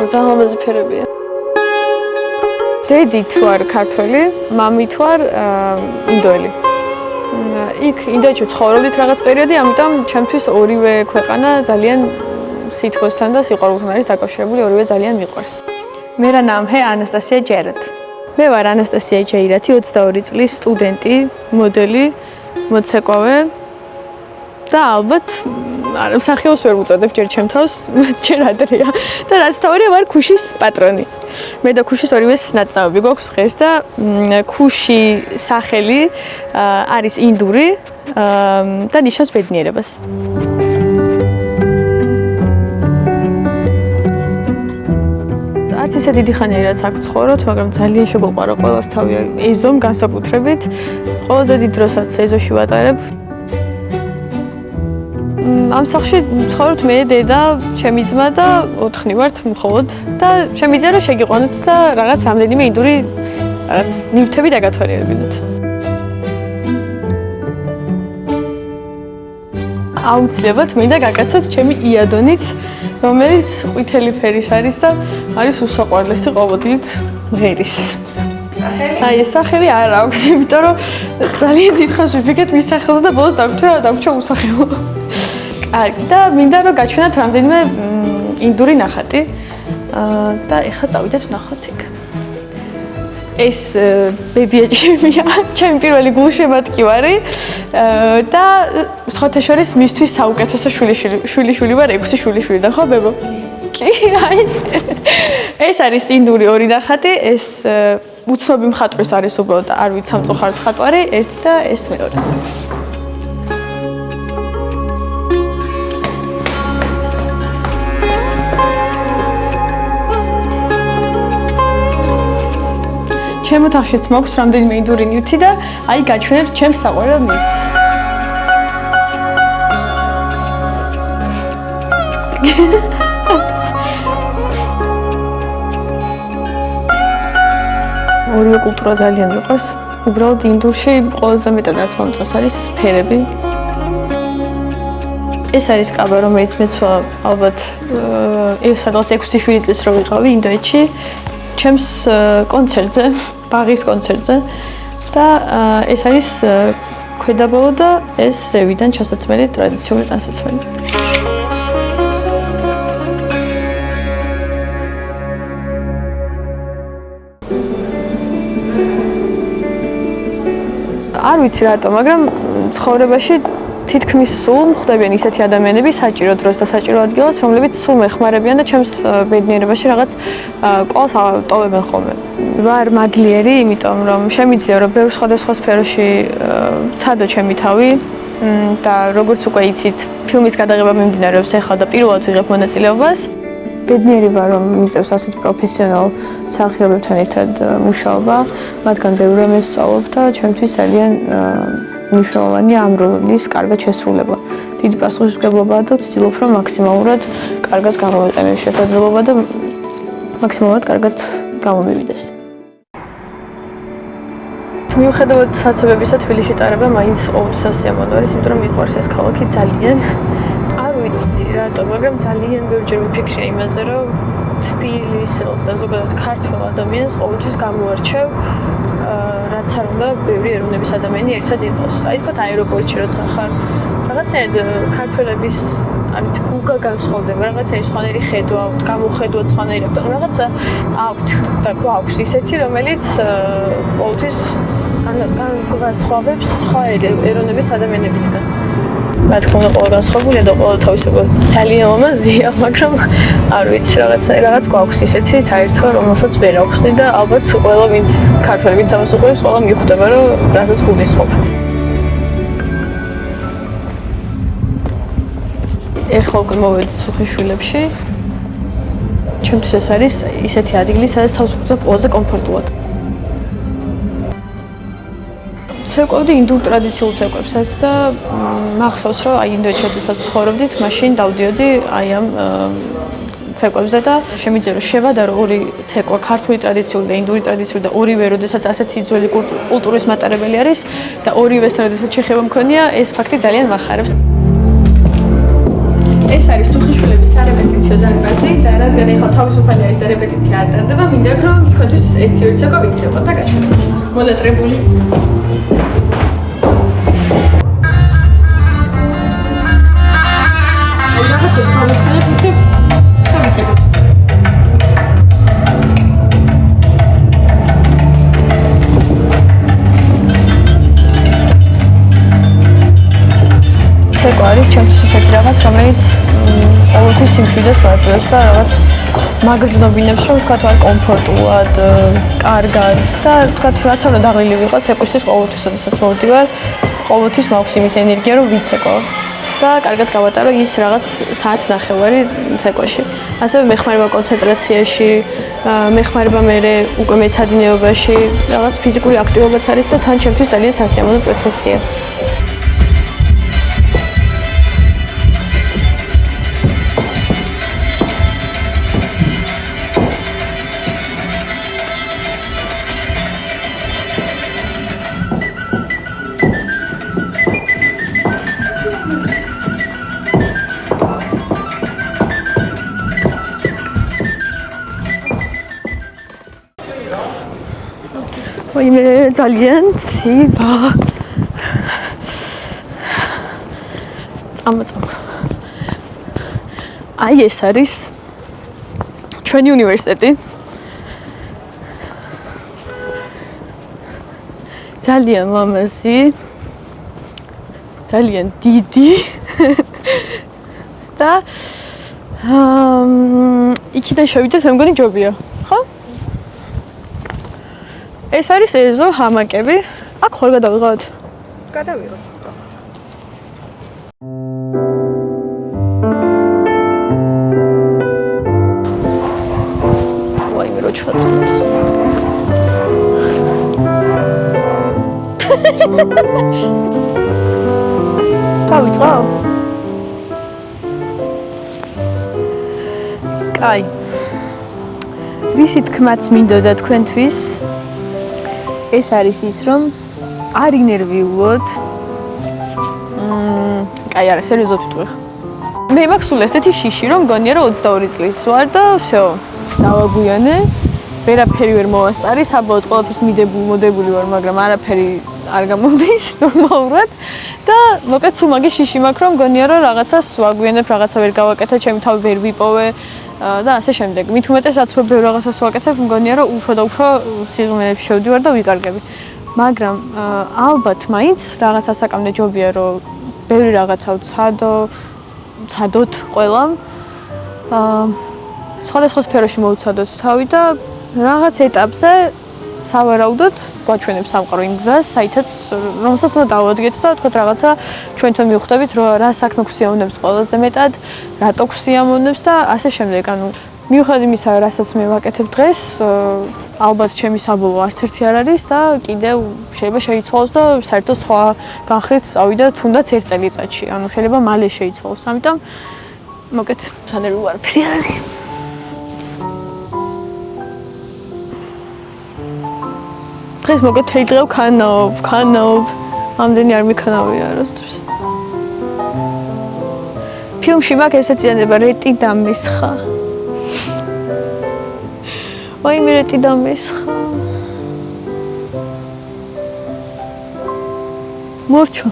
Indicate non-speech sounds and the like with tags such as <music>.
ძალიან ლამაზი ფერებია. დედი თუ არ ქართველი, მამი თუ არ ინდოელი. იქ ინდოეთში ცხოვრობდით რაღაც პერიოდი, ამიტომ ჩემთვის ორივე ქვეყანა ძალიან სითბოსთან და სიყვარულთან არის დაკავშირებული, ორივე ძალიან მიყვარს. მერა ნამჰე ანასტასია ჯერეთ. მე ვარ ანასტასია ჯეირათი, 22 წლის სტუდენტი, მოდელი, მოცეკვავე და ალბათ არა მსახიობს ვერ უწოდებ ჯერ ჩემ თავს, ჯერ ადრეა. და რაც თავია ვარ ქუშის პატრონი. მე და ქუშის ორივეს ნაცნობი გვაქვს დღეს და ქუში სახელი არის ინდური და ნიშნავს ბედნიერებას. არც ისე დიდი ხანია რაც აქ ცხოვრობთ, მაგრამ ძალიან შეგვიყვარა ყოველს თავი ეზომ განსაკუთრებით. ყველაზე დიდ დროსაც ეზოში ვატარებ. ამ სახში ცხოვრობთ მე, დედა, ჩემი ძმა და ოთხნი ვართ მხოლოდ და შემიძლია რომ შეგიყვანოთ და რაღაც რამდენიმე ინდური რაღაც ნივთები დაგათვალიერებინოთ. აუცილებლად მინდა გაკაცოთ ჩემი იადონით, რომელიც ყვითელი ფერის არის და არის უსაყვარლესი ყოველდღიურად ღერის. აი ეს სახელი არ აქვს, იმიტომ რომ ძალიან დიდხანს ვიფიქრეთ მის სახელს და ბოლოს დაგვრჩა უსახელო. კარგი და მინდა რომ გაჩვენოთ რამდენიმე ინდური ნახატი. და ეხლა წავიდეთ ვნახოთ იქ. ეს ბებია ჩემია, <laughs> ჩემი პირველი გულშემატკივარი და სხვათა შორის მისთვის საუკეთესო შვილიშვილი შვილიშვილი ვარ, ექვსი შვილიშვილი ხო ბებო? კი, აი. ეს არის ინდური ორი ნახატი, ეს უცნობი მხატვრის არის უბრალოდ არ ვიცი სამწუხაროდ მხატვარი, ერთი და ეს მეორე. ჩემ ოთახშიც მაქვს რამდენიმე ინდური ნივთი და აი გაჩვენებ ჩემს საყვარელ ნივთს. ორივე კულტურა ძალიან მიყვარს. უბრალოდ ინდურში ყველაზე მეტად რაც მომწონს არის ფერები. ეს არის კაბა, რომელიც მეცვა ალბათ ეს სადღაც 6-7 წელს რო ვიყავი ინდოეთში. ჩემს კონცერტზე ბაღის კონცერტზე და ეს არის ქვედაბოლო და ეს ზევიდან ჩასაცმელი ტრადიციული ტანსაცმელი. არ ვიცი რატო, მაგრამ ცხოვრებაში თითქმის სულ ხვდებიან ისეთი ადამიანები საჭირო დროს და საჭირო ადგილას, რომლებიც სულ მეხმარებიან და ჩემს ბედნიერებაში რაღაც ყოლს ტოვებენ ხოლმე. ვარ მადლიერი, იმიტომ რომ შემიძლია რომ ბევრ სხვადასხვა სფეროში ვცადო ჩემი თავი და როგორც უკვე იცით, ფილმის გადაღება მიმდინარეობს ახლა და პირველად ვიღებ მონაწილეობას. ბედნიერი ვარ რომ მიწევს ასეთ პროფესიონალ მსახიობებთან ერთად მუშაობა, მათგან ბევრი რამე ვსწავლობ და ჩემთვის ძალიან მნიშვნელოვანია ამ როლის კარგად შესრულება. დიდი პასუხისმგებლობაა და ვცდილობ რომ მაქსიმალურად კარგად გამოვიყენო შესაძლებლობა და მაქსიმალურად კარგად გამომივიდეს. მიუხედავად საცობებისა თბილისში ტარება მაინც ყოველთვის ასიამოვნო არის, იმიტომ რომ მიყვარს ეს ქალაქი ძალიან. არ ვიცი რატო, მაგრამ ძალიან ბევრჯერ ვიფიქრე იმაზე, რომ თბილისელს და ზოგადად ქართულ ადამიანს ყოველთვის გამოარჩევ რაც არ უნდა ბევრი ეროვნების ადამიანი ერთად იყოს. აი თქო აეროპორტში როცა ხარ, რაღაცნაირად ქართველების არ ვიცი, გუგა განსხვავდება, რაღაცნაირი სხვანაირი ხედვა აქვთ, გამოხედვა სხვანაირი აქვთ. რაღაცა აქვთ და გვაქვს ისეთი, რომელიც ყოველთვის ან განსხვავებს სხვა ეროვნების ადამიანებისგან. რა თქმა უნდა, ყველა განსხვავებულია და ყველა თავისებურად ძალიან ლამაზია, მაგრამ არ ვიცი, რაღაც რაღაც გვაქვს ისეთი საერთო, რომელსაც ვერ აღვხსნი და ალბათ ყველა ვინც ქართველი ვინც ამას უყურებს, ყველა მიხვდება, რომ რასაც გულისხმობ. ეხლა უკვე მოვედი სუხიშვილებში. ჩემთვის ეს არის ისეთი ადგილი, სადაც თავს ვუწევ ყველაზე კომფორტულად. ცეკვავდი ინდურ ტრადიციულ ცეკვებსაც და მახსოვს რომ აი ინდოეთში შესაძ ცხოვრობდით, მაშინ დავდიოდი აი ამ ცეკვებზე და შემიძლია რომ შევადარო ორი ცეკვა, ქართული ტრადიციული და ინდური ტრადიციული და ორივე როდესაც ასეთი ძველი კულტურის მატარებელი არის და ორივესთან როდესაც შეხება მქონია, ეს ფაქტი ძალიან מחარებს. ეს არის სუხიშვილების სარეპეტიციო დარბაზი და რადგან ეხლა თავისუფალი არის და რეპეტიცია არ ტარდება, მინდა რომ თქვენთვის ერთი ორი ცეკვა ვიცეყოთ და გაჩვენოთ. მონატრებული. ცეკვა არის ჩემთვის ისეთი რაღაც, რომელიც ყოველთვის სიმშვიდეს მაძლევს და რაღაც მაგრძნობინებს, რომ თქვა თვარ კომფორტულად, კარგად და თქვა რაც უნდა დაღლილი ვიყო ცეკვისთვის ყოველთვის, ოდესაც მოვდივარ, ყოველთვის მაქვს იმის ენერგია, რომ ვიცეკო და კარგად გავატარო ის რაღაც საათს ნახევარი ცეკვაში. ასევე მეხმარება კონცენტრაციაში, მეხმარება მე უკვე მეცადინეობაში, რაღაც ფიზიკური აქტივობაც არის და თან ჩემთვის ძალიან სასიამოვნო პროცესია. ვაიმე ძალიან ცივა. წამო წამო. აი ეს არის ჩვენი უნივერსიტეტი. ძალიან ლამაზი. ძალიან დიდი. <laughs> და აა იქიდან შევიდეთ, მე მგონი ჯობია. ეს არის ეზო ჰამაკები. აქ ხარ გადავიღოთ? გადავიღოთ. ვაი, მე რო ჩაწონს. დავიწყო? კაი. ვისი თქმაც მინდოდა თქვენთვის? ეს არის ის რომ არ ინერვიულოთ. მმ, კაი, არა, სერიოზულად ვიტყვი. მე მაქვს სულ ესეთი შიში რომ გონია რომ 22 წლის ვარ და всё, დავაგვიანე. ვერაფერი ვერ მოვასწარი, საბოლოოდ ყველაფერს მიდებული, მოდებული ვარ, მაგრამ არაფერი არ გამომდის <laughs> ნორმალურად და მოკეთ სულ მაგის შიში მაქვს რომ გონია რომ რაღაცას ვაგვიანებ, რაღაცა ვერ გავაკეთე, ჩემი თავი ვერ ვიპოვე. და ასე შემდეგ. მით უმეტეს რაც უფრო ბევრ რაღაცას ვაკეთებ, მგონია რომ უფრო და უფრო სიღრმეებში შევდივარ და ვიკარგები. მაგრამ ალბათ მაინც რაღაცა საკამდე ჯობია რომ ბევრი რაღაცა ვცადო, ვცადოთ ყველამ. აა სხვადასხვა სფეროში მოვცადოთ თავი და რაღაც ეტაპზე სავარაუდოდ გვაჩვენებ სამყარო იმ გზას, საითაც რომელსაც უნდა დავადგეთ და თქვა რაღაცა ჩვენთან მივხვდებით, რომ რა საქმე გვსიამოვნებს ყველაზე მეტად, რატო გვსიამოვნებს და ასე შემდეგ. ანუ მიუხედავად იმისა, რასაც მე ვაკეთებ დღეს, ალბათ ჩემი საბოლოო არც ერთი არ არის და კიდევ შეიძლება შეიცვალოს და საერთოდ სხვა განხრით წავიდა თუნდაც ერთ წელიწადში. ანუ შეიძლება მალე შეიცვალოს. ამიტომ მოკეთ, სანერვი ვარფერი არის. დღეს მოგეთ თელი დღე ვქანაობ, ვქანაობ. ამდენი არ მიქანავია არასდროს. ფილმში მაგ ესეციანება რეტი დამესხა. ვაი მე რეტი დამესხა. მორჩო.